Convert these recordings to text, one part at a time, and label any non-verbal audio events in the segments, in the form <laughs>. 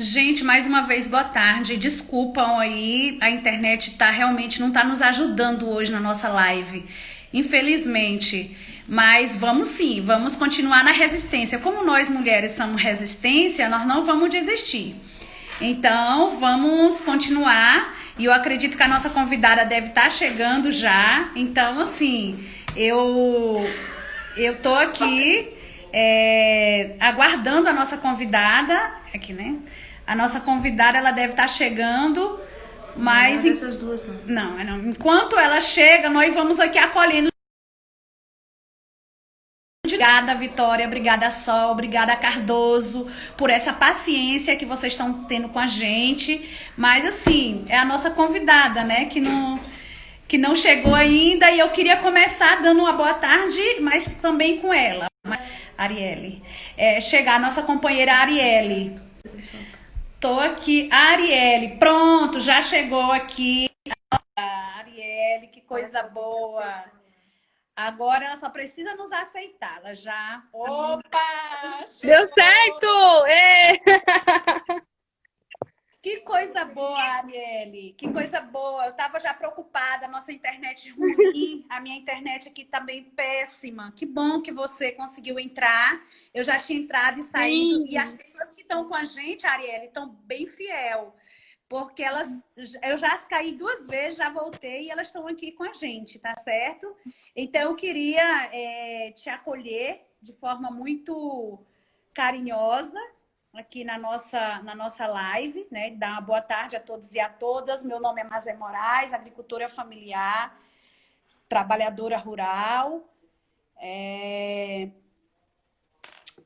Gente, mais uma vez, boa tarde. Desculpam aí, a internet tá realmente não tá nos ajudando hoje na nossa live. Infelizmente. Mas vamos sim, vamos continuar na resistência. Como nós mulheres somos resistência, nós não vamos desistir. Então, vamos continuar. E eu acredito que a nossa convidada deve estar tá chegando já. Então, assim, eu eu tô aqui é, aguardando a nossa convidada. Aqui, né? A nossa convidada ela deve estar tá chegando. Mas. Não, essas duas não. Não, não. Enquanto ela chega, nós vamos aqui acolhendo. Obrigada, Vitória. Obrigada, Sol. Obrigada, Cardoso, por essa paciência que vocês estão tendo com a gente. Mas, assim, é a nossa convidada, né? Que não, que não chegou ainda. E eu queria começar dando uma boa tarde, mas também com ela, Arielle. É, chegar a nossa companheira Arielle. Tô aqui, Arielle, pronto, já chegou aqui. Arielle, que coisa boa. Agora ela só precisa nos aceitar, ela já. Opa! Deu certo! Ê! <laughs> Que coisa boa, Arielle. Que coisa boa. Eu tava já preocupada, nossa internet ruim, a minha internet aqui tá bem péssima. Que bom que você conseguiu entrar. Eu já tinha entrado e saído. Sim. E as pessoas estão com a gente, Arielle, estão bem fiel. Porque elas, eu já caí duas vezes, já voltei e elas estão aqui com a gente, tá certo? Então eu queria é, te acolher de forma muito carinhosa aqui na nossa, na nossa live, né? Dar uma boa tarde a todos e a todas. Meu nome é Mazé Moraes, agricultora familiar, trabalhadora rural. É...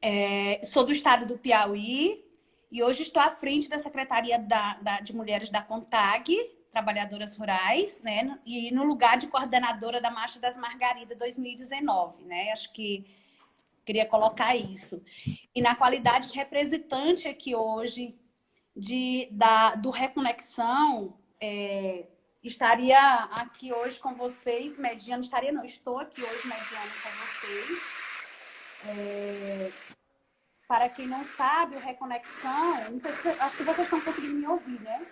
É... sou do estado do Piauí e hoje estou à frente da Secretaria da, da, de Mulheres da CONTAG, Trabalhadoras Rurais, né? E no lugar de coordenadora da Marcha das Margaridas 2019, né? Acho que Queria colocar isso. E na qualidade de representante aqui hoje de, da, do Reconexão, é, estaria aqui hoje com vocês, mediando, estaria não, estou aqui hoje mediando com vocês. É, para quem não sabe, o Reconexão, não sei se, acho que vocês estão conseguindo me ouvir, né?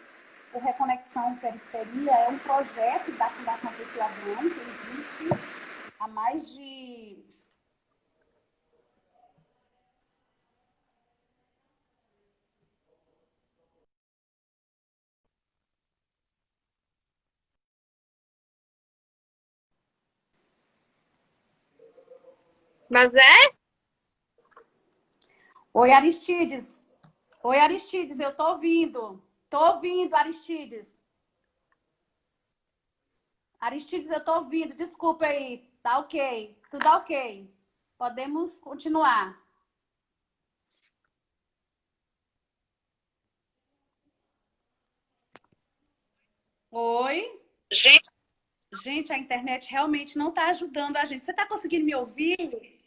O Reconexão Periferia é um projeto da Fundação Pessoa Abrão, que existe há mais de Mas é? Oi, Aristides. Oi, Aristides, eu tô ouvindo. Tô ouvindo, Aristides. Aristides, eu tô ouvindo. Desculpa aí. Tá ok. Tudo ok. Podemos continuar. Oi? Gente. Gente, a internet realmente não está ajudando a gente. Você está conseguindo me ouvir?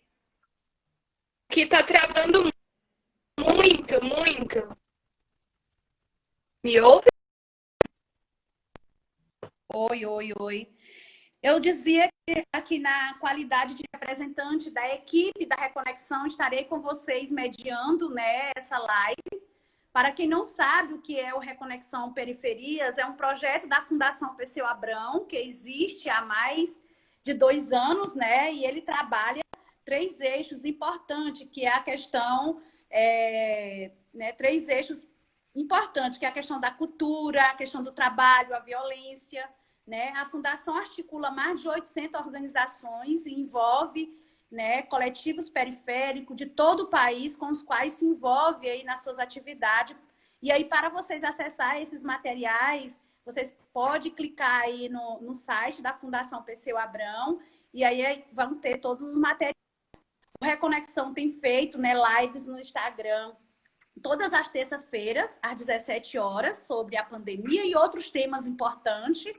que tá travando muito, muito. Me ouve? Oi, oi, oi. Eu dizia que aqui na qualidade de representante da equipe da Reconexão, estarei com vocês mediando né, essa live. Para quem não sabe o que é o Reconexão Periferias, é um projeto da Fundação Perseu Abrão, que existe há mais de dois anos, né? E ele trabalha três eixos importantes, que é a questão, é, né, três eixos importantes, que é a questão da cultura, a questão do trabalho, a violência. Né? A Fundação articula mais de 800 organizações e envolve né, coletivos periféricos de todo o país com os quais se envolve aí nas suas atividades. E aí, para vocês acessar esses materiais, vocês podem clicar aí no, no site da Fundação Perseu Abrão e aí vão ter todos os materiais Reconexão tem feito né, lives no Instagram todas as terças-feiras, às 17 horas, sobre a pandemia e outros temas importantes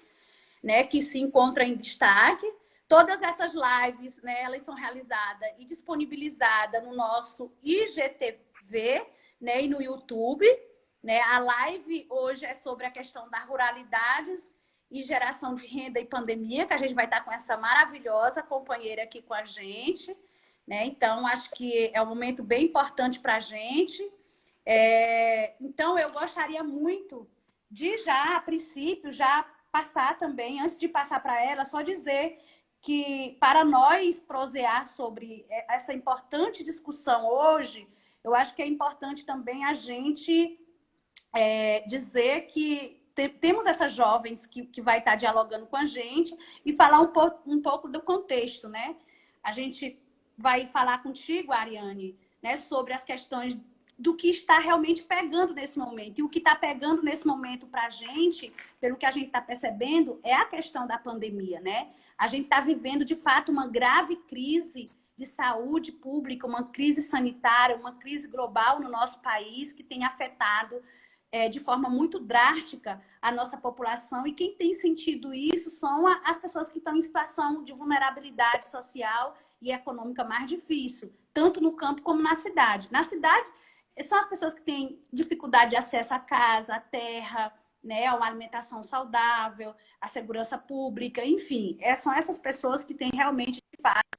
né, que se encontram em destaque. Todas essas lives, né, elas são realizadas e disponibilizadas no nosso IGTV né, e no YouTube. Né? A live hoje é sobre a questão das ruralidades e geração de renda e pandemia, que a gente vai estar com essa maravilhosa companheira aqui com a gente. Né? Então, acho que é um momento bem importante para a gente. É, então, eu gostaria muito de já, a princípio, já passar também, antes de passar para ela, só dizer que para nós prosear sobre essa importante discussão hoje, eu acho que é importante também a gente é, dizer que te, temos essas jovens que, que vai estar dialogando com a gente e falar um, po, um pouco do contexto, né? A gente vai falar contigo, Ariane, né, sobre as questões do que está realmente pegando nesse momento. E o que está pegando nesse momento para a gente, pelo que a gente está percebendo, é a questão da pandemia, né? A gente está vivendo, de fato, uma grave crise de saúde pública, uma crise sanitária, uma crise global no nosso país que tem afetado é, de forma muito drástica a nossa população. E quem tem sentido isso são as pessoas que estão em situação de vulnerabilidade social e econômica mais difícil, tanto no campo como na cidade. Na cidade, são as pessoas que têm dificuldade de acesso à casa, à terra, né, a uma alimentação saudável, a segurança pública, enfim. É, são essas pessoas que têm realmente, de fato,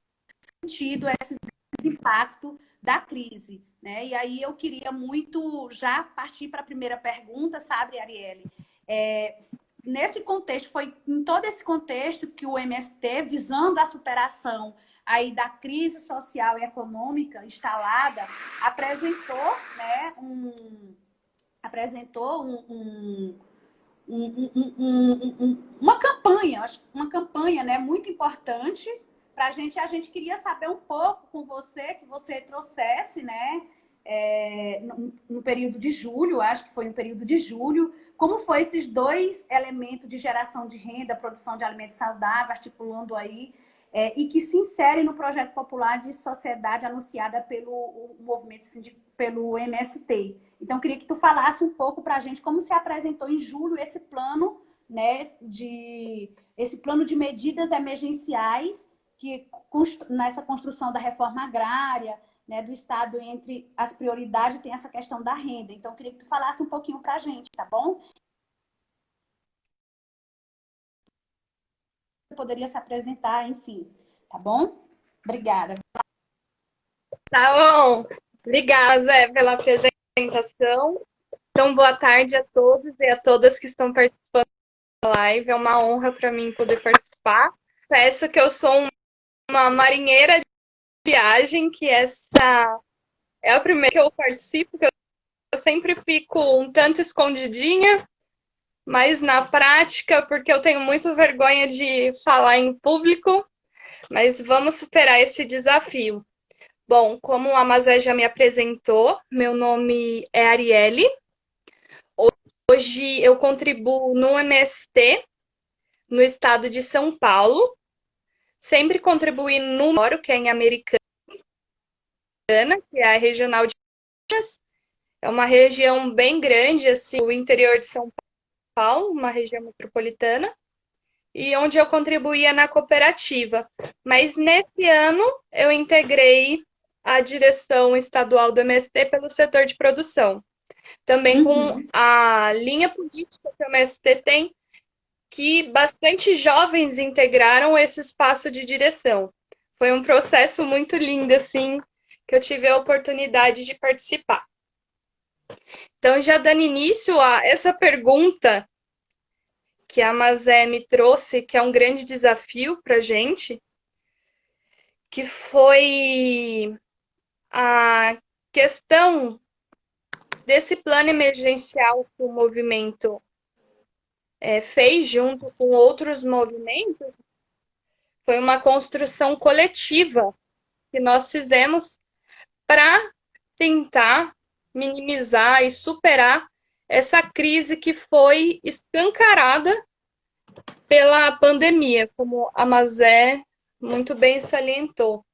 sentido esse impacto da crise. Né? E aí eu queria muito já partir para a primeira pergunta, sabe, Arielle? É, nesse contexto, foi em todo esse contexto que o MST, visando a superação aí da crise social e econômica instalada, apresentou, né, um, apresentou um, um, um, uma campanha, uma campanha né, muito importante para a gente. A gente queria saber um pouco com você, que você trouxesse, né, é, no, no, período de julho, acho que foi no período de julho, como foi esses dois elementos de geração de renda, produção de alimentos saudáveis, articulando aí é, e que se insere no projeto popular de sociedade anunciada pelo movimento pelo MST. Então, queria que tu falasse um pouco para a gente como se apresentou em julho esse plano, né, de esse plano de medidas emergenciais que nessa construção da reforma agrária, né, do Estado entre as prioridades tem essa questão da renda. Então, queria que tu falasse um pouquinho para a gente, tá bom? poderia se apresentar, enfim. Tá bom? Obrigada. Tá bom. Obrigada, Zé, pela apresentação. Então, boa tarde a todos e a todas que estão participando da live. É uma honra para mim poder participar. Peço que eu sou uma marinheira viagem, que essa é a primeira que eu participo, que eu sempre fico um tanto escondidinha, mas na prática, porque eu tenho muito vergonha de falar em público, mas vamos superar esse desafio. Bom, como a Mazé já me apresentou, meu nome é Arielle. Hoje eu contribuo no MST, no estado de São Paulo. Sempre contribuí no Moro, que é em Americana, que é a regional de Minas. É uma região bem grande, assim, o interior de São Paulo uma região metropolitana, e onde eu contribuía na cooperativa. Mas nesse ano eu integrei a direção estadual do MST pelo setor de produção. Também uhum. com a linha política que o MST tem, que bastante jovens integraram esse espaço de direção. Foi um processo muito lindo, assim, que eu tive a oportunidade de participar. Então, já dando início a essa pergunta que a Mazé me trouxe, que é um grande desafio para a gente, que foi a questão desse plano emergencial que o movimento é, fez junto com outros movimentos, foi uma construção coletiva que nós fizemos para tentar minimizar e superar essa crise que foi escancarada pela pandemia, como a Mazé muito bem salientou,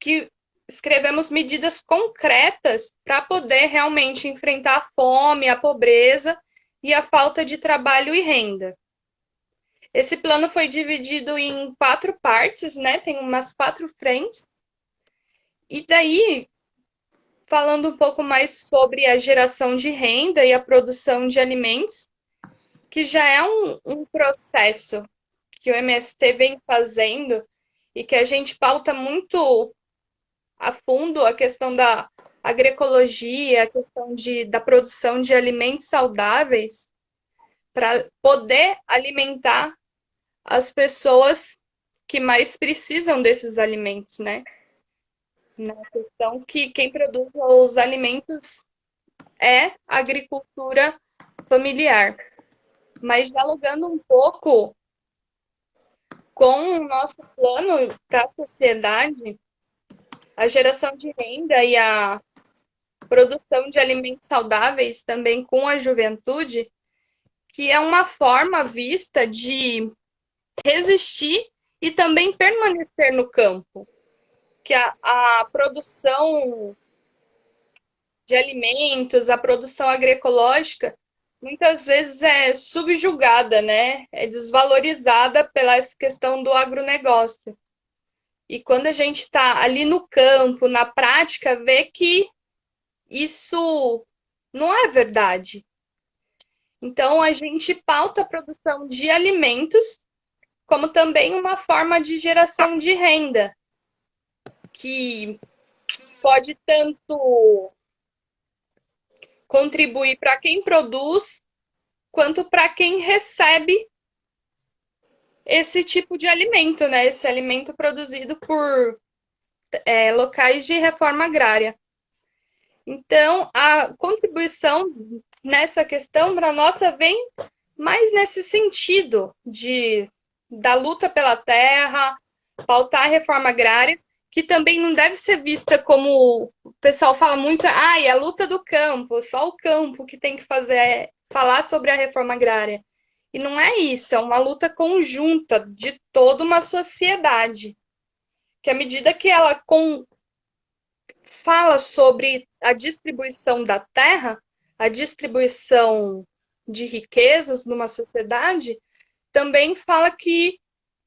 que escrevemos medidas concretas para poder realmente enfrentar a fome, a pobreza e a falta de trabalho e renda. Esse plano foi dividido em quatro partes, né? Tem umas quatro frentes. E daí falando um pouco mais sobre a geração de renda e a produção de alimentos, que já é um, um processo que o MST vem fazendo e que a gente pauta muito a fundo a questão da agroecologia, a questão de, da produção de alimentos saudáveis, para poder alimentar as pessoas que mais precisam desses alimentos, né? Na questão que quem produz os alimentos é a agricultura familiar. Mas dialogando um pouco com o nosso plano para a sociedade, a geração de renda e a produção de alimentos saudáveis também com a juventude, que é uma forma vista de resistir e também permanecer no campo. Que a, a produção de alimentos, a produção agroecológica, muitas vezes é subjugada, né? É desvalorizada pela essa questão do agronegócio. E quando a gente está ali no campo, na prática, vê que isso não é verdade. Então, a gente pauta a produção de alimentos como também uma forma de geração de renda, que pode tanto contribuir para quem produz, quanto para quem recebe esse tipo de alimento, né? Esse alimento produzido por é, locais de reforma agrária. Então, a contribuição nessa questão para nossa vem mais nesse sentido de da luta pela terra, pautar a reforma agrária, que também não deve ser vista como o pessoal fala muito, ah, é a luta do campo, só o campo que tem que fazer é falar sobre a reforma agrária. E não é isso, é uma luta conjunta de toda uma sociedade. Que à medida que ela com... fala sobre a distribuição da terra, a distribuição de riquezas numa sociedade, também fala que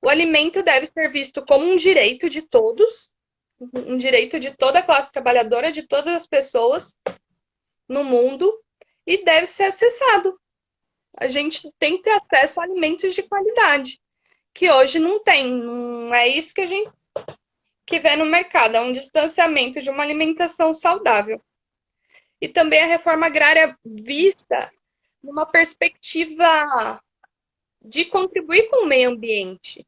o alimento deve ser visto como um direito de todos, um direito de toda a classe trabalhadora, de todas as pessoas no mundo, e deve ser acessado a gente tem que ter acesso a alimentos de qualidade, que hoje não tem. Não é isso que a gente que vê no mercado, é um distanciamento de uma alimentação saudável. E também a reforma agrária vista numa perspectiva de contribuir com o meio ambiente,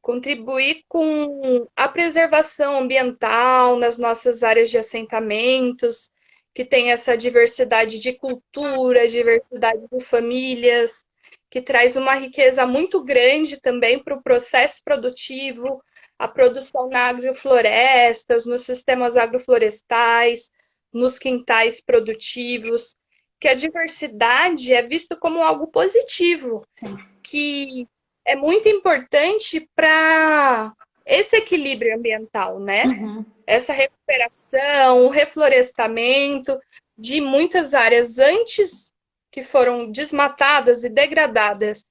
contribuir com a preservação ambiental nas nossas áreas de assentamentos, que tem essa diversidade de cultura, diversidade de famílias, que traz uma riqueza muito grande também para o processo produtivo, a produção na agroflorestas, nos sistemas agroflorestais, nos quintais produtivos, que a diversidade é visto como algo positivo, Sim. que é muito importante para esse equilíbrio ambiental, né? Uhum. Essa recuperação, o reflorestamento de muitas áreas antes que foram desmatadas e degradadas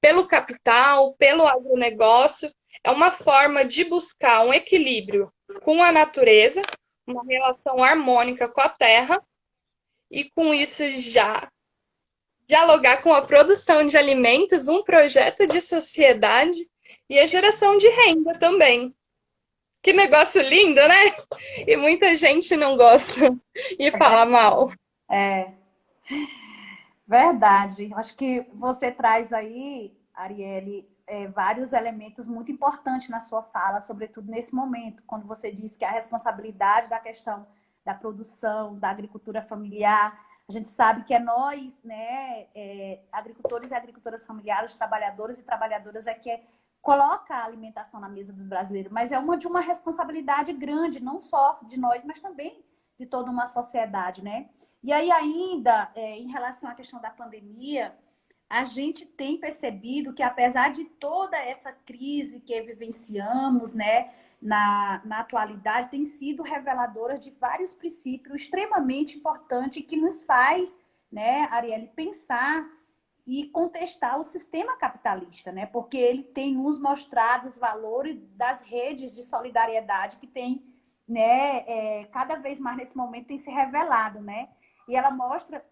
pelo capital, pelo agronegócio, é uma forma de buscar um equilíbrio com a natureza, uma relação harmônica com a terra, e com isso já dialogar com a produção de alimentos, um projeto de sociedade e a geração de renda também. Que negócio lindo, né? E muita gente não gosta e fala mal. É. Verdade. Acho que você traz aí, Arielle, é, vários elementos muito importantes na sua fala, sobretudo nesse momento, quando você diz que a responsabilidade da questão da produção, da agricultura familiar, a gente sabe que é nós, né, é, agricultores e agricultoras familiares, trabalhadores e trabalhadoras, é que é coloca a alimentação na mesa dos brasileiros, mas é uma de uma responsabilidade grande, não só de nós, mas também de toda uma sociedade, né? E aí ainda, é, em relação à questão da pandemia, a gente tem percebido que apesar de toda essa crise que vivenciamos, né, na, na atualidade, tem sido reveladora de vários princípios extremamente importantes que nos faz, né, Arielle, pensar e contestar o sistema capitalista, né? Porque ele tem nos mostrado os valores das redes de solidariedade que tem, né? É, cada vez mais nesse momento tem se revelado, né? E ela mostra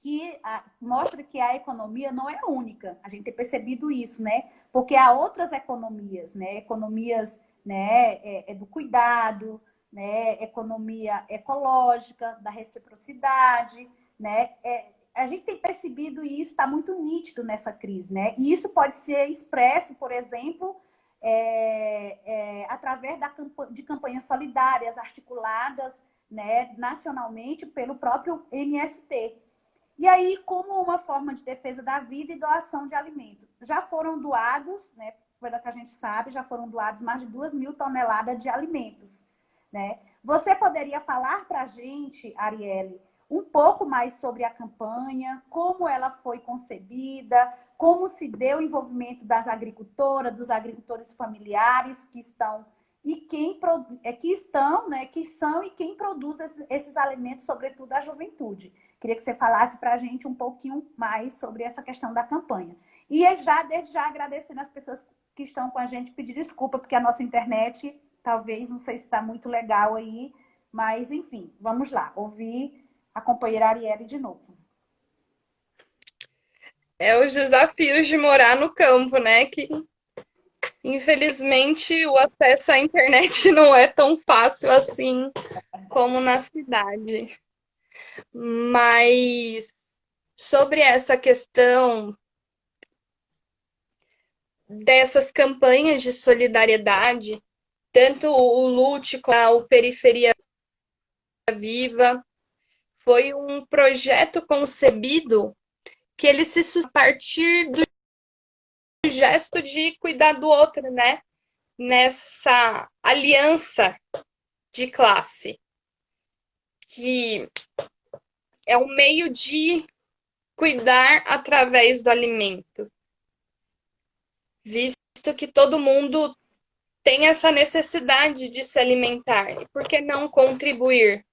que a, mostra que a economia não é única. A gente tem percebido isso, né? Porque há outras economias, né? Economias, né? É, é do cuidado, né, economia ecológica, da reciprocidade, né? É, a gente tem percebido isso está muito nítido nessa crise, né? E isso pode ser expresso, por exemplo, é, é, através da, de campanhas solidárias articuladas né, nacionalmente pelo próprio MST. E aí, como uma forma de defesa da vida e doação de alimento. Já foram doados, né, pelo que a gente sabe, já foram doados mais de 2 mil toneladas de alimentos. Né? Você poderia falar para a gente, Arielle, um pouco mais sobre a campanha, como ela foi concebida, como se deu o envolvimento das agricultoras, dos agricultores familiares que estão e quem é, que estão, né, que são e quem produz esses, esses alimentos, sobretudo a juventude. Queria que você falasse para a gente um pouquinho mais sobre essa questão da campanha. E é já, desde já, agradecendo as pessoas que estão com a gente, pedir desculpa, porque a nossa internet, talvez, não sei se está muito legal aí, mas, enfim, vamos lá, ouvir a companheira Arielle de novo. É os desafios de morar no campo, né? Que infelizmente o acesso à internet <laughs> não é tão fácil assim como na cidade. Mas sobre essa questão dessas campanhas de solidariedade, tanto o LUT como o Periferia Viva, foi um projeto concebido que ele se a partir do gesto de cuidar do outro, né? Nessa aliança de classe, que é um meio de cuidar através do alimento, visto que todo mundo tem essa necessidade de se alimentar, por que não contribuir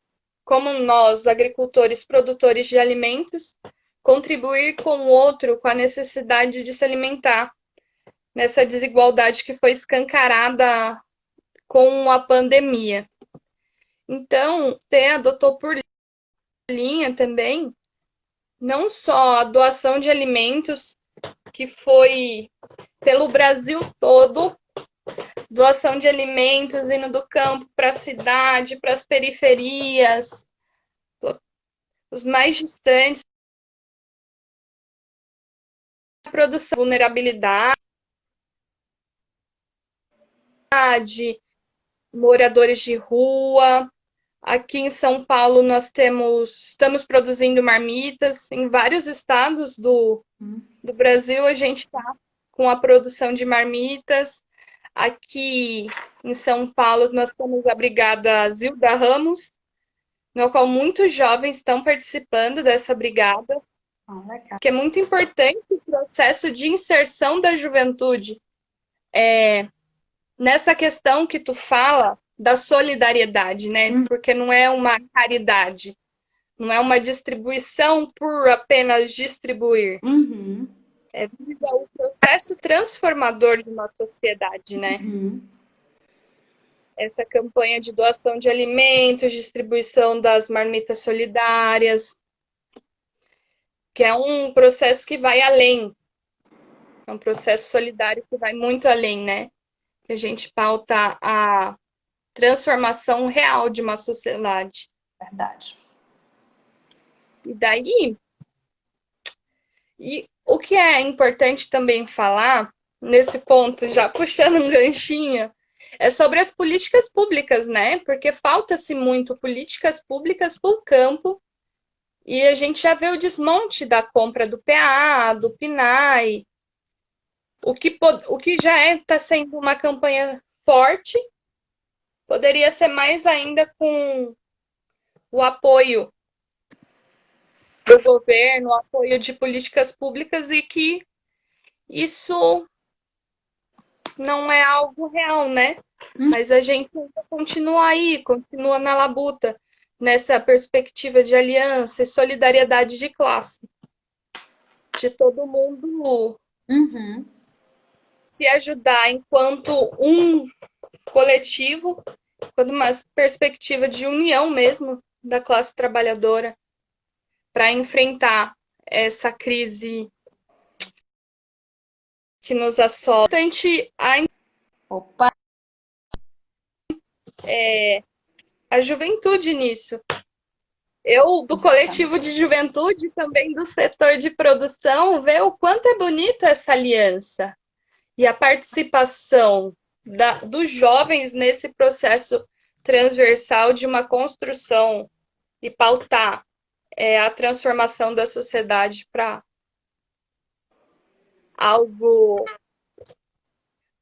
como nós, agricultores, produtores de alimentos, contribuir com o outro com a necessidade de se alimentar, nessa desigualdade que foi escancarada com a pandemia. Então, ter adotou por linha também, não só a doação de alimentos, que foi pelo Brasil todo, doação de alimentos indo do campo para a cidade, para as periferias, os mais distantes, produção, vulnerabilidade, moradores de rua. Aqui em São Paulo nós temos, estamos produzindo marmitas em vários estados do, hum. do Brasil. A gente está com a produção de marmitas. Aqui em São Paulo, nós temos a Brigada Zilda Ramos, no qual muitos jovens estão participando dessa brigada, ah, que é muito importante o processo de inserção da juventude. É, nessa questão que tu fala da solidariedade, né? Hum. Porque não é uma caridade, não é uma distribuição por apenas distribuir. Uhum é, o processo transformador de uma sociedade, né? Uhum. Essa campanha de doação de alimentos, distribuição das marmitas solidárias, que é um processo que vai além. É um processo solidário que vai muito além, né? Que a gente pauta a transformação real de uma sociedade. Verdade. E daí, e o que é importante também falar, nesse ponto, já <laughs> puxando um ganchinho, é sobre as políticas públicas, né? Porque falta-se muito políticas públicas para o campo e a gente já vê o desmonte da compra do PA, do PNAE, o que, o que já está é, sendo uma campanha forte, poderia ser mais ainda com o apoio do governo, apoio de políticas públicas e que isso não é algo real, né? Hum. Mas a gente continua aí, continua na labuta, nessa perspectiva de aliança e solidariedade de classe. De todo mundo uhum. se ajudar enquanto um coletivo, quando uma perspectiva de união mesmo da classe trabalhadora para enfrentar essa crise que nos assola. A Opa! É, a juventude nisso. Eu, do Exatamente. coletivo de juventude, também do setor de produção, ver o quanto é bonito essa aliança e a participação da, dos jovens nesse processo transversal de uma construção e pautar é, a transformação da sociedade para algo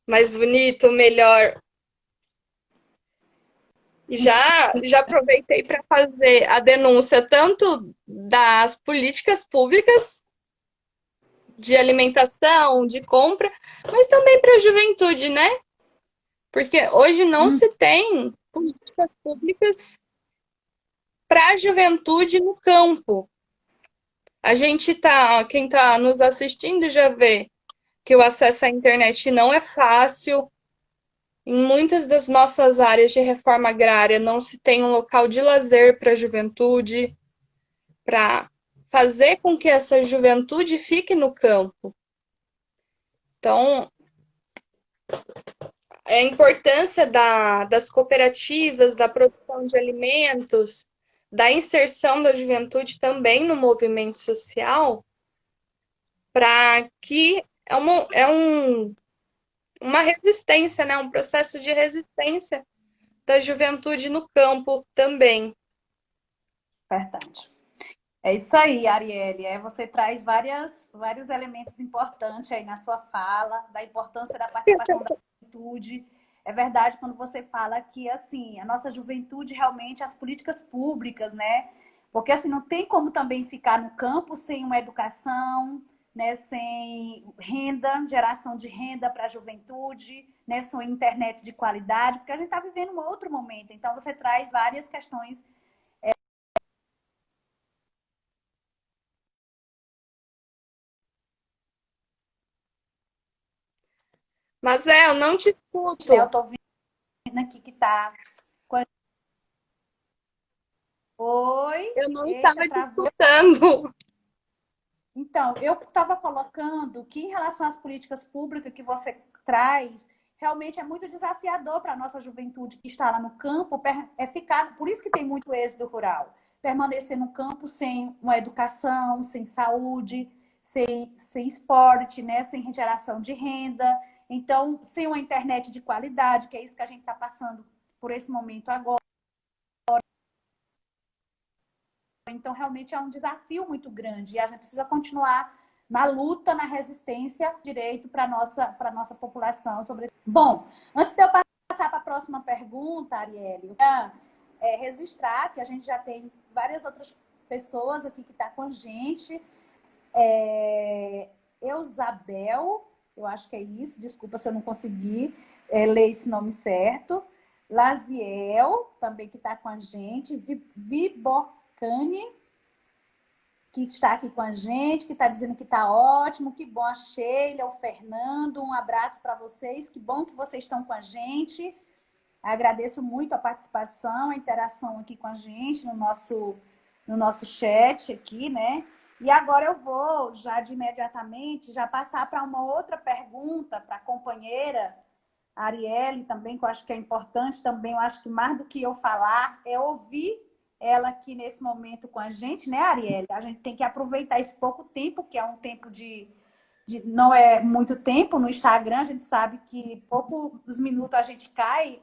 mais bonito, melhor. Já, já aproveitei para fazer a denúncia tanto das políticas públicas de alimentação, de compra, mas também para a juventude, né? Porque hoje não hum. se tem políticas públicas para a juventude no campo. A gente tá, quem está nos assistindo já vê que o acesso à internet não é fácil. Em muitas das nossas áreas de reforma agrária não se tem um local de lazer para a juventude, para fazer com que essa juventude fique no campo. Então, a importância da, das cooperativas, da produção de alimentos, da inserção da juventude também no movimento social, para que é, uma, é um, uma resistência, né? um processo de resistência da juventude no campo também. Verdade. É isso aí, Arielle. É, você traz várias, vários elementos importantes aí na sua fala, da importância da participação da juventude. É verdade quando você fala que, assim, a nossa juventude realmente, as políticas públicas, né? Porque, assim, não tem como também ficar no campo sem uma educação, né? sem renda, geração de renda para a juventude, né? sem internet de qualidade, porque a gente está vivendo um outro momento. Então, você traz várias questões Mas é, eu não te escuto. Eu tô vendo aqui que tá. Oi? Eu não Eita, estava te escutando. Então, eu estava colocando que em relação às políticas públicas que você traz, realmente é muito desafiador para a nossa juventude que está lá no campo, é ficar, por isso que tem muito êxodo rural, permanecer no campo sem uma educação, sem saúde, sem, sem esporte, né? sem geração de renda, então, sem uma internet de qualidade, que é isso que a gente está passando por esse momento agora. Então, realmente é um desafio muito grande e a gente precisa continuar na luta, na resistência, direito para a nossa, nossa população. Sobre... Bom, antes de eu passar para a próxima pergunta, Arielle, é, registrar que a gente já tem várias outras pessoas aqui que estão tá com a gente. É, Eusabel, eu acho que é isso, desculpa se eu não consegui é, ler esse nome certo. Laziel, também que está com a gente. Vibocane, que está aqui com a gente, que está dizendo que está ótimo, que bom a Sheila, o Fernando, um abraço para vocês, que bom que vocês estão com a gente. Agradeço muito a participação, a interação aqui com a gente no nosso, no nosso chat aqui, né? E agora eu vou, já de imediatamente, já passar para uma outra pergunta para a companheira Arielle também, que eu acho que é importante também, eu acho que mais do que eu falar, é ouvir ela aqui nesse momento com a gente, né, Arielle? A gente tem que aproveitar esse pouco tempo, que é um tempo de, de não é muito tempo no Instagram, a gente sabe que poucos minutos a gente cai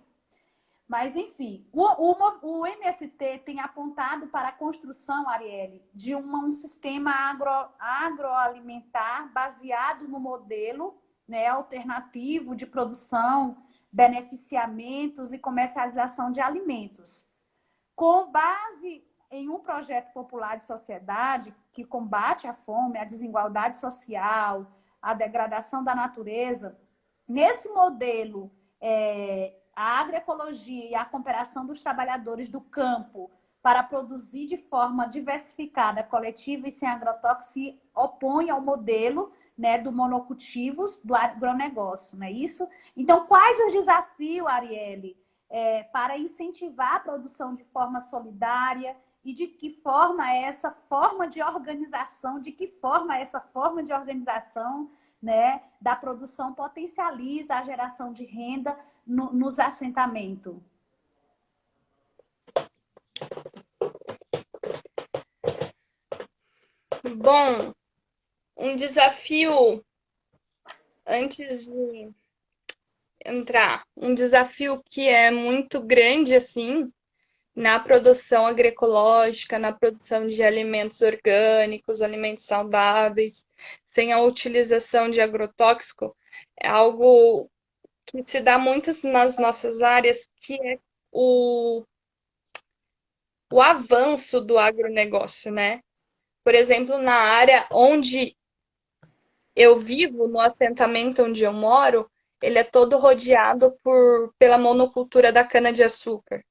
mas, enfim, o, o, o, MST tem apontado para a construção, Arielle, de uma, um sistema agro, agroalimentar baseado no modelo né, alternativo de produção, beneficiamentos e comercialização de alimentos. Com base em um projeto popular de sociedade que combate a fome, a desigualdade social, a degradação da natureza, nesse modelo é, a agroecologia e a cooperação dos trabalhadores do campo para produzir de forma diversificada, coletiva e sem agrotóxicos se opõe ao modelo né, do monocultivos do agronegócio, não é isso? Então, quais os desafios, Arielle, é, para incentivar a produção de forma solidária e de que forma essa forma de organização, de que forma essa forma de organização né, da produção potencializa a geração de renda no, nos assentamentos. Bom, um desafio antes de entrar, um desafio que é muito grande assim, na produção agroecológica, na produção de alimentos orgânicos, alimentos saudáveis, sem a utilização de agrotóxico, é algo que se dá muito nas nossas áreas, que é o, o avanço do agronegócio, né? Por exemplo, na área onde eu vivo, no assentamento onde eu moro, ele é todo rodeado por, pela monocultura da cana-de-açúcar.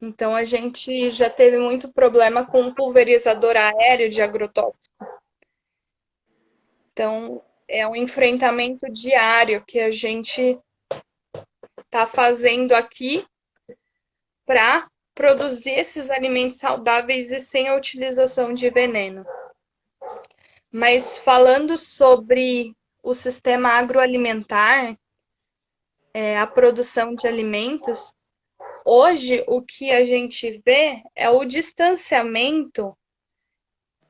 Então, a gente já teve muito problema com o pulverizador aéreo de agrotóxico. Então, é um enfrentamento diário que a gente está fazendo aqui para produzir esses alimentos saudáveis e sem a utilização de veneno. Mas falando sobre o sistema agroalimentar, é, a produção de alimentos, hoje o que a gente vê é o distanciamento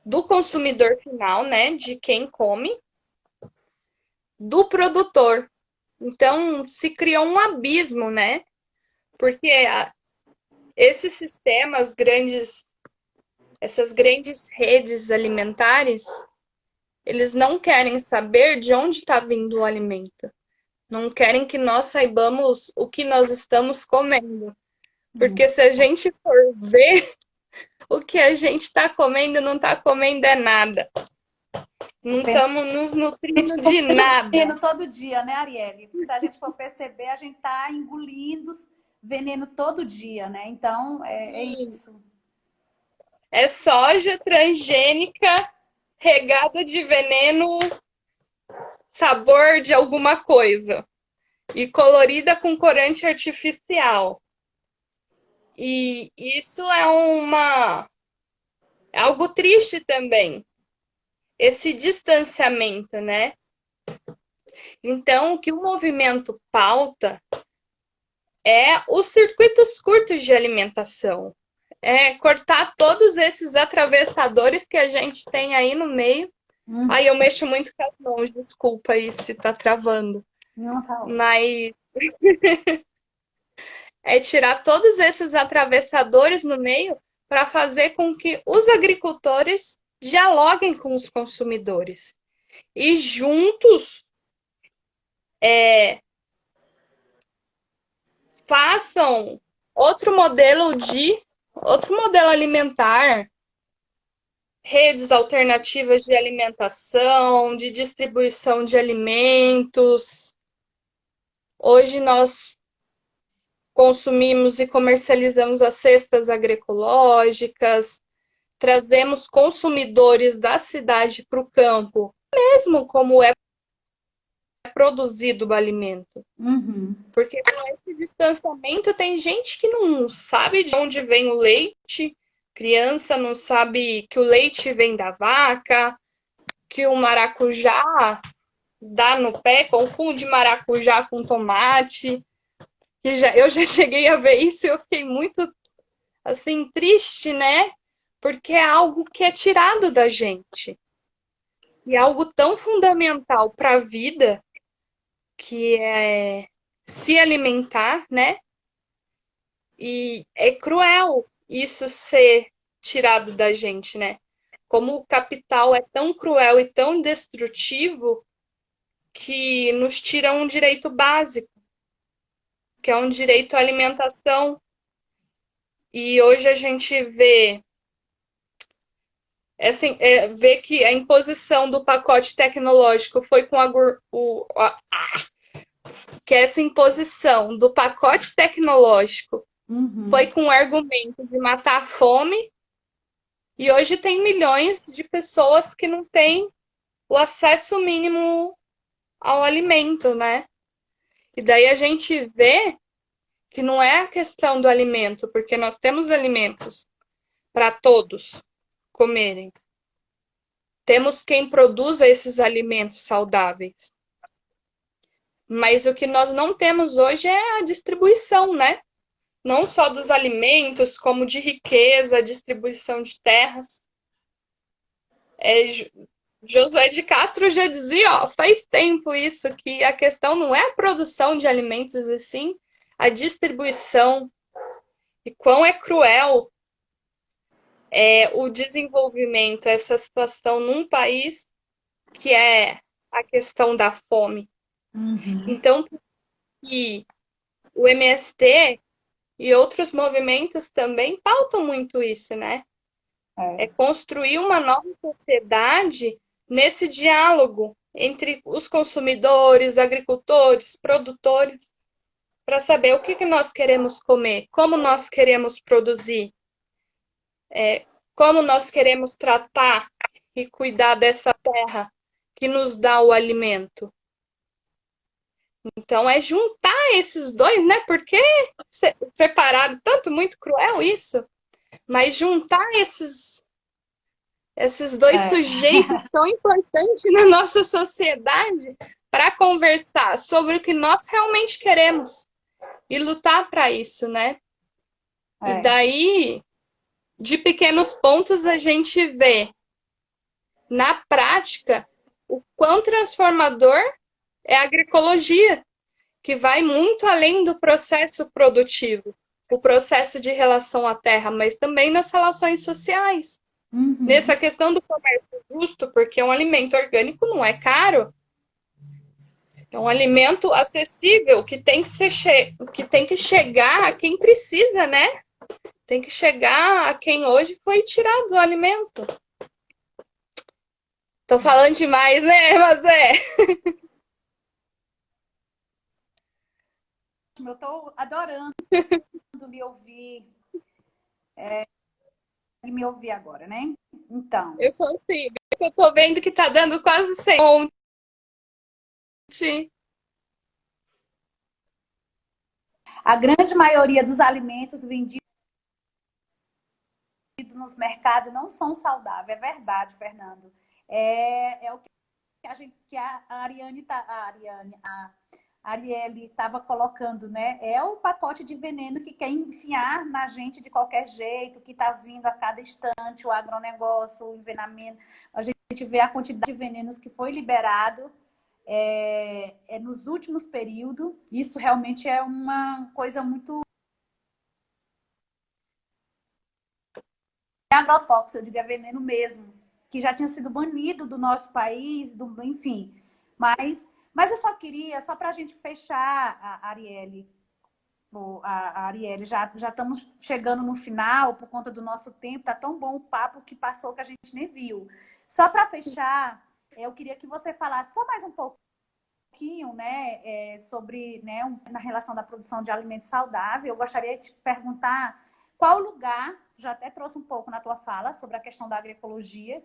do consumidor final, né, de quem come, do produtor. Então, se criou um abismo, né? Porque esses sistemas grandes, essas grandes redes alimentares, eles não querem saber de onde está vindo o alimento. Não querem que nós saibamos o que nós estamos comendo. Porque se a gente for ver, <laughs> o que a gente está comendo não está comendo é nada. Não estamos nos nutrindo de nada. todo dia, né, Arielle? Se a gente for perceber, a gente está engolindo veneno todo dia, né? Então, é, é isso. É soja transgênica regada de veneno sabor de alguma coisa e colorida com corante artificial. E isso é uma é algo triste também. Esse distanciamento, né? Então, o que o movimento pauta é os circuitos curtos de alimentação. É cortar todos esses atravessadores que a gente tem aí no meio. Uhum. Aí eu mexo muito com as mãos, desculpa aí se tá travando. Não tá. Mas <laughs> é tirar todos esses atravessadores no meio para fazer com que os agricultores dialoguem com os consumidores e juntos é, façam outro modelo de outro modelo alimentar, redes alternativas de alimentação, de distribuição de alimentos. Hoje nós consumimos e comercializamos as cestas agroecológicas, trazemos consumidores da cidade para o campo, mesmo como é produzido o alimento. Uhum. Porque com esse distanciamento tem gente que não sabe de onde vem o leite, criança não sabe que o leite vem da vaca, que o maracujá dá no pé, confunde maracujá com tomate. E já, eu já <laughs> cheguei a ver isso e eu fiquei muito assim triste, né? Porque é algo que é tirado da gente. E é algo tão fundamental para a vida que é se alimentar, né? E é cruel isso ser tirado da gente, né? Como o capital é tão cruel e tão destrutivo que nos tira um direito básico, que é um direito à alimentação. E hoje a gente vê é assim, é, ver que a imposição do pacote tecnológico foi com a, o, a, que essa imposição do pacote tecnológico uhum. foi com o argumento de matar a fome e hoje tem milhões de pessoas que não têm o acesso mínimo ao alimento, né? E daí a gente vê que não é a questão do alimento, porque nós temos alimentos para todos, comerem. Temos quem produza esses alimentos saudáveis. Mas o que nós não temos hoje é a distribuição, né? Não só dos alimentos, como de riqueza, distribuição de terras. É, Josué de Castro já dizia, ó, faz tempo isso, que a questão não é a produção de alimentos, e sim a distribuição. E quão é cruel é, o desenvolvimento, essa situação num país que é a questão da fome. Uhum. Então, que o MST e outros movimentos também pautam muito isso, né? É. é construir uma nova sociedade nesse diálogo entre os consumidores, agricultores, produtores, para saber o que, que nós queremos comer, como nós queremos produzir, é, como nós queremos tratar e cuidar dessa terra que nos dá o alimento. Então é juntar esses dois, né? Porque separado, tanto muito cruel isso, mas juntar esses esses dois é. sujeitos <laughs> tão importantes na nossa sociedade para conversar sobre o que nós realmente queremos e lutar para isso, né? É. E daí, de pequenos pontos, a gente vê na prática o quão transformador é a agroecologia, que vai muito além do processo produtivo, o processo de relação à terra, mas também nas relações sociais. Uhum. Nessa questão do comércio justo, porque um alimento orgânico não é caro. É um alimento acessível que tem que, ser che... que tem que chegar a quem precisa, né? Tem que chegar a quem hoje foi tirado do alimento. Tô falando demais, né, <laughs> Mazé? Eu tô adorando <laughs> lhe ouvir. É, me ouvir agora, né? Então. Eu consigo. Eu tô vendo que tá dando quase 100. A grande maioria dos alimentos vendidos nos mercados não são saudáveis. É verdade, Fernando. É, é o que a gente que a Ariane tá, a Ariane, a Arielle estava colocando, né? É o pacote de veneno que quer enfiar na gente de qualquer jeito, que está vindo a cada instante, o agronegócio, o envenenamento. A gente vê a quantidade de venenos que foi liberado é, é nos últimos períodos. Isso realmente é uma coisa muito agrotóxico, eu diria veneno mesmo, que já tinha sido banido do nosso país, do, enfim. Mas mas eu só queria, só para a gente fechar, a Arielle, a Arielle, já, já estamos chegando no final por conta do nosso tempo, tá tão bom o papo que passou que a gente nem viu. Só para fechar, eu queria que você falasse só mais um pouquinho, né, é, sobre, né, um, na relação da produção de alimentos saudáveis. Eu gostaria de te perguntar qual lugar, já até trouxe um pouco na tua fala sobre a questão da agroecologia,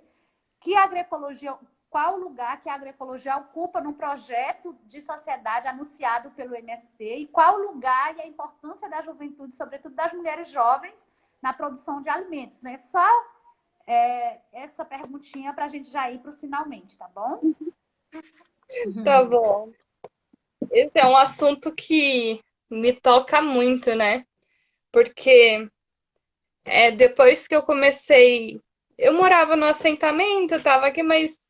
que agroecologia, qual lugar que a agroecologia ocupa no projeto de sociedade anunciado pelo MST e qual o lugar e a importância da juventude, sobretudo das mulheres jovens, na produção de alimentos. Né? Só é, essa perguntinha para a gente já ir para o finalmente, tá bom? Tá bom. Esse é um assunto que me toca muito, né? Porque é, depois que eu comecei eu morava no assentamento, estava aqui, mas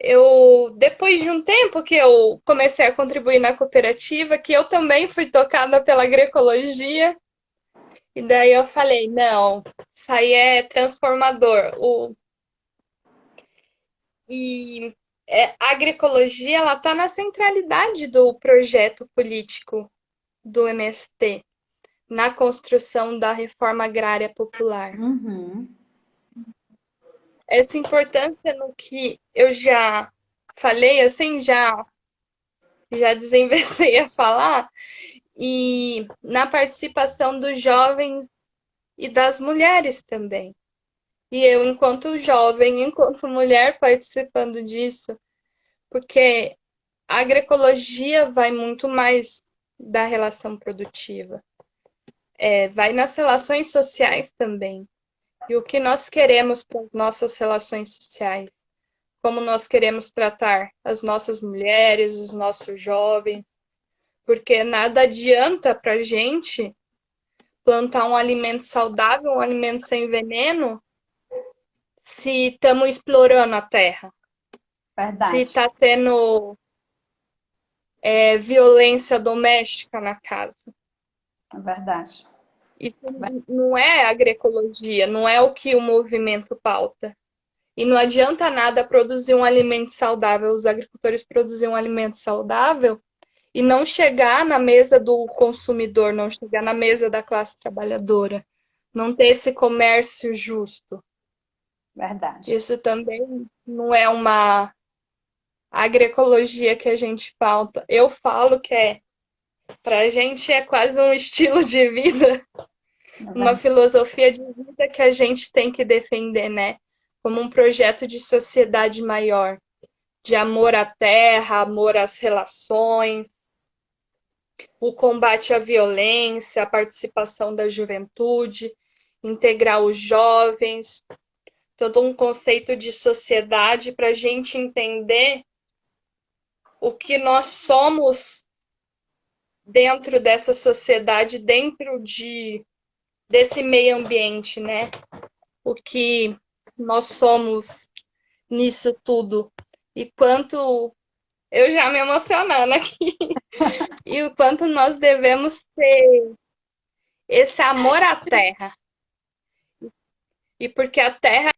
eu depois de um tempo que eu comecei a contribuir na cooperativa, que eu também fui tocada pela agroecologia, e daí eu falei, não, isso aí é transformador. O... E é, a agroecologia ela está na centralidade do projeto político do MST, na construção da reforma agrária popular. Uhum essa importância no que eu já falei, assim, já, já desinvestei a falar, e na participação dos jovens e das mulheres também. E eu, enquanto jovem, enquanto mulher, participando disso, porque a agroecologia vai muito mais da relação produtiva. É, vai nas relações sociais também e o que nós queremos para as nossas relações sociais, como nós queremos tratar as nossas mulheres, os nossos jovens, porque nada adianta para a gente plantar um alimento saudável, um alimento sem veneno, se estamos explorando a terra. Verdade. Se está tendo é, violência doméstica na casa. É verdade. Isso não é agroecologia, não é o que o movimento pauta. E não adianta nada produzir um alimento saudável, os agricultores produzirem um alimento saudável e não chegar na mesa do consumidor, não chegar na mesa da classe trabalhadora, não ter esse comércio justo. Verdade. Isso também não é uma agroecologia que a gente pauta. Eu falo que é, para a gente é quase um estilo de vida, uma filosofia de vida que a gente tem que defender, né? Como um projeto de sociedade maior, de amor à terra, amor às relações, o combate à violência, a participação da juventude, integrar os jovens, todo um conceito de sociedade para a gente entender o que nós somos dentro dessa sociedade, dentro de desse meio ambiente, né? O que nós somos nisso tudo. E quanto eu já me emocionando aqui. <laughs> e o quanto nós devemos ter esse amor à terra. E porque a terra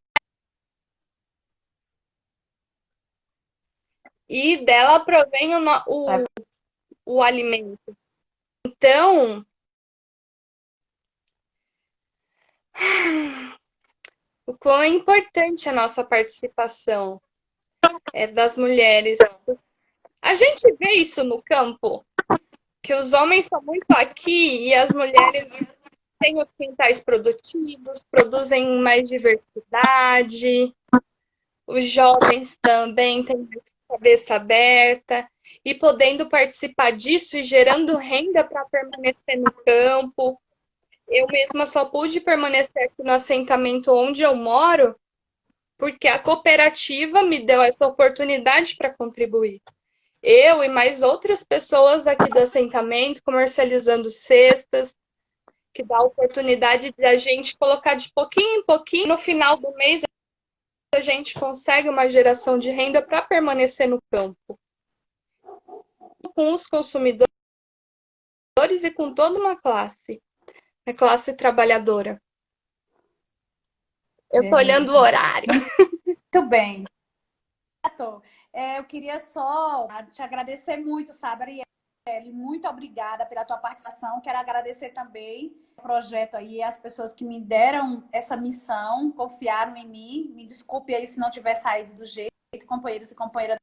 e dela provém o, o, é. o alimento. Então, o quão é importante a nossa participação é, das mulheres. A gente vê isso no campo, que os homens são muito aqui e as mulheres têm os quintais produtivos, produzem mais diversidade, os jovens também têm cabeça aberta e podendo participar disso e gerando renda para permanecer no campo. Eu mesma só pude permanecer aqui no assentamento onde eu moro porque a cooperativa me deu essa oportunidade para contribuir. Eu e mais outras pessoas aqui do assentamento comercializando cestas, que dá a oportunidade de a gente colocar de pouquinho em pouquinho. No final do mês, a gente consegue uma geração de renda para permanecer no campo. Com os consumidores e com toda uma classe, a classe trabalhadora. Eu estou olhando o horário. <laughs> Muito bem. É, eu queria só te agradecer muito, sabe, Arielle? Muito obrigada pela tua participação. Quero agradecer também projeto aí, as pessoas que me deram essa missão, confiaram em mim. Me desculpe aí se não tiver saído do jeito, companheiros e companheiras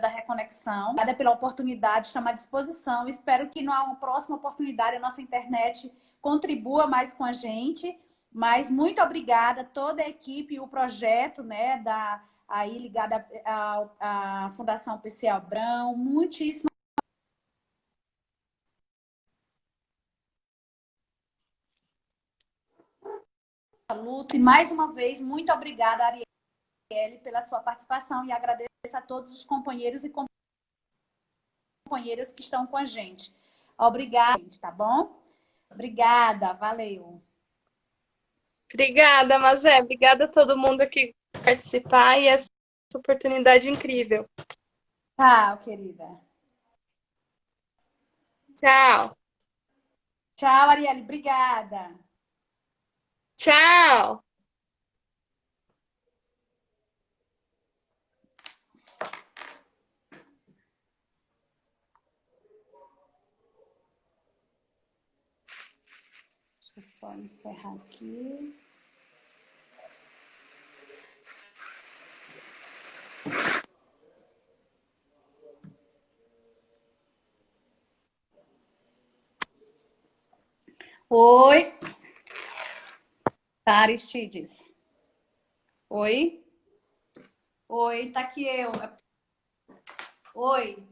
da Reconexão. Obrigada pela oportunidade, estamos à disposição. Espero que numa próxima oportunidade a nossa internet contribua mais com a gente. Mas muito obrigada toda a equipe e o projeto, né, da aí ligada à, à Fundação PC Abrão. Muitíssimo E mais uma vez, muito obrigada, Arielle, pela sua participação e agradeço a todos os companheiros e companheiras que estão com a gente. Obrigada, tá bom? Obrigada, valeu. Obrigada, Mazé. Obrigada a todo mundo que participar e essa oportunidade incrível. Tchau, querida. Tchau. Tchau, Arielle. Obrigada. Tchau! Só encerrar aqui. Oi. Aristides. Oi? Oi, tá aqui eu. Oi.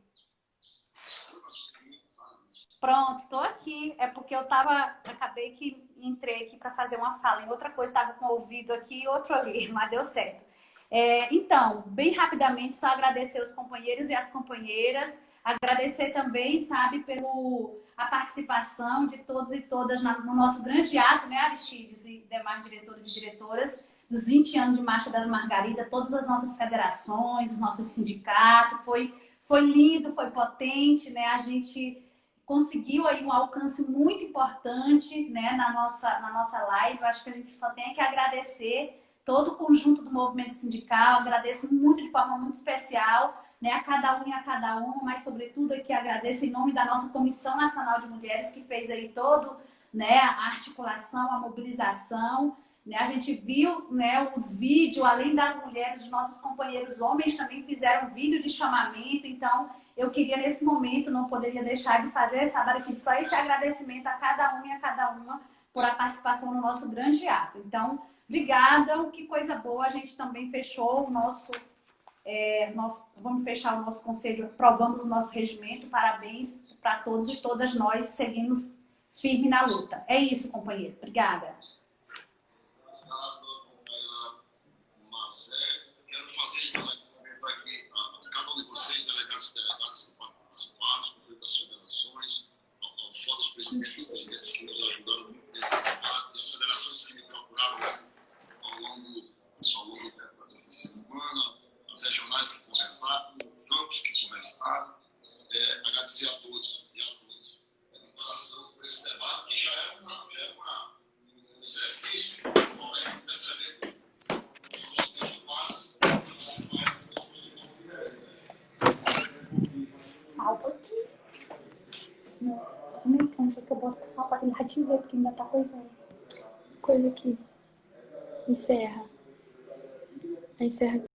Pronto, tô aqui. É porque eu tava, acabei que entrei aqui para fazer uma fala em outra coisa, tava com o ouvido aqui e outro ali, <laughs> mas deu certo. É, então, bem rapidamente, só agradecer os companheiros e as companheiras, agradecer também, sabe, pelo a participação de todos e todas no nosso grande ato, né, Aristides e demais diretores e diretoras, dos 20 anos de Marcha das Margaridas, todas as nossas federações, os nossos sindicatos, foi, foi lindo, foi potente, né? A gente conseguiu aí um alcance muito importante né, na, nossa, na nossa live. Eu acho que a gente só tem que agradecer todo o conjunto do movimento sindical, agradeço muito de forma muito especial né, a cada um e a cada uma, mas sobretudo aqui agradeço em nome da nossa Comissão Nacional de Mulheres que fez aí todo né, a articulação, a mobilização. Né, a gente viu né, os vídeos, além das mulheres, os nossos companheiros homens também fizeram vídeo de chamamento, então eu queria nesse momento, não poderia deixar de fazer, sabe, só esse agradecimento a cada um e a cada uma por a participação no nosso grande ato. Então, obrigada, que coisa boa, a gente também fechou o nosso, é, nós vamos fechar o nosso conselho, aprovamos o nosso regimento, parabéns para todos e todas nós, seguimos firme na luta. É isso, companheiro, obrigada. presidentes presidentes que nos ajudaram muito nesse debate, as federações que me procuraram ao longo, ao longo dessa, dessa semana, as regionais que conversaram, os campos que conversaram. É, agradecer a todos e a todas pela interação por esse debate, que já é, uma, já é uma, um exercício de perceber que o nosso tempo quase Salva aqui. Como é que eu boto passar para aquele ratinho ver, porque ainda tá coisando. Coisa aqui. Encerra. Encerra